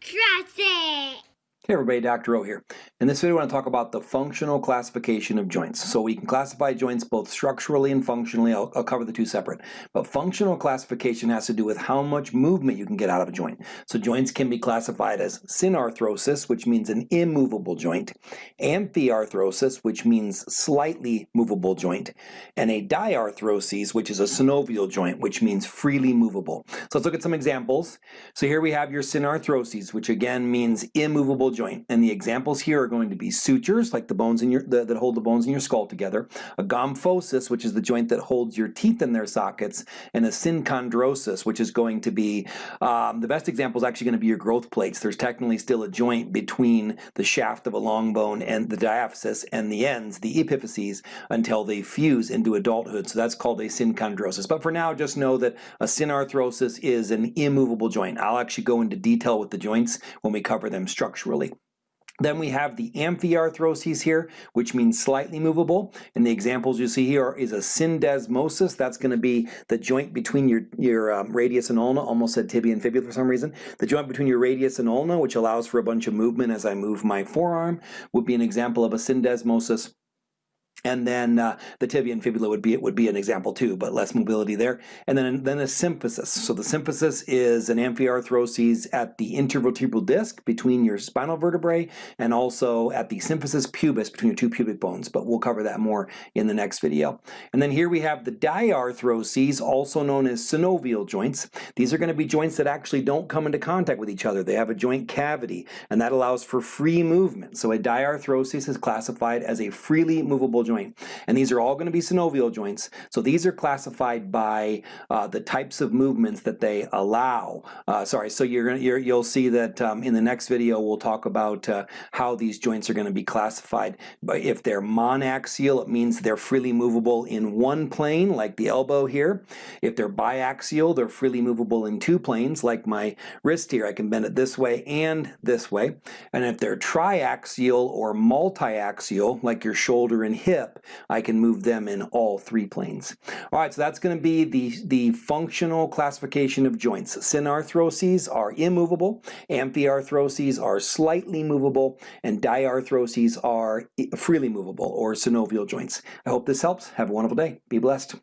Trust it. Hey everybody, Dr. O here. In this video I want to talk about the functional classification of joints. So we can classify joints both structurally and functionally. I'll, I'll, cover the two separate. But functional classification has to do with how much movement you can get out of a joint. So joints can be classified as synarthrosis, which means an immovable joint, amphiarthrosis, which means slightly movable joint, and a diarthrosis, which is a synovial joint, which means freely movable. So let's look at some examples. So here we have your synarthrosis, which again means immovable joint. And the examples here are going to be sutures, like the bones in your the, that hold the bones in your skull together, a gomphosis, which is the joint that holds your teeth in their sockets, and a synchondrosis, which is going to be, um, the best example is actually going to be your growth plates. There's technically still a joint between the shaft of a long bone and the diaphysis and the ends, the epiphyses, until they fuse into adulthood. So that's called a synchondrosis. But for now, just know that a synarthrosis is an immovable joint. I'll actually go into detail with the joints when we cover them structurally. Then we have the amphiarthrosis here, which means slightly movable. And the examples you see here is a syndesmosis. That's going to be the joint between your, your um, radius and ulna, almost said tibia and fibula for some reason. The joint between your radius and ulna, which allows for a bunch of movement as I move my forearm, would be an example of a syndesmosis. And then uh, the tibia and fibula would be it would be an example too, but less mobility there. And then then a symphysis. So the symphysis is an amphiarthrosis at the intervertebral disc between your spinal vertebrae and also at the symphysis pubis between your two pubic bones. But we'll cover that more in the next video. And then here we have the diarthroses, also known as synovial joints. These are going to be joints that actually don't come into contact with each other. They have a joint cavity, and that allows for free movement. So a diarthrosis is classified as a freely movable joint joint. And these are all going to be synovial joints. So these are classified by uh, the types of movements that they allow. Uh, sorry, so you're gonna, you're, you'll see that um, in the next video we'll talk about uh, how these joints are going to be classified. But if they're monaxial, it means they're freely movable in one plane, like the elbow here. If they're biaxial, they're freely movable in two planes, like my wrist here. I can bend it this way and this way. And if they're triaxial or multiaxial, like your shoulder and hip, I can move them in all three planes. All right, so that's going to be the, the functional classification of joints. Synarthroses are immovable, amphiarthroses are slightly movable, and diarthroses are freely movable or synovial joints. I hope this helps. Have a wonderful day. Be blessed.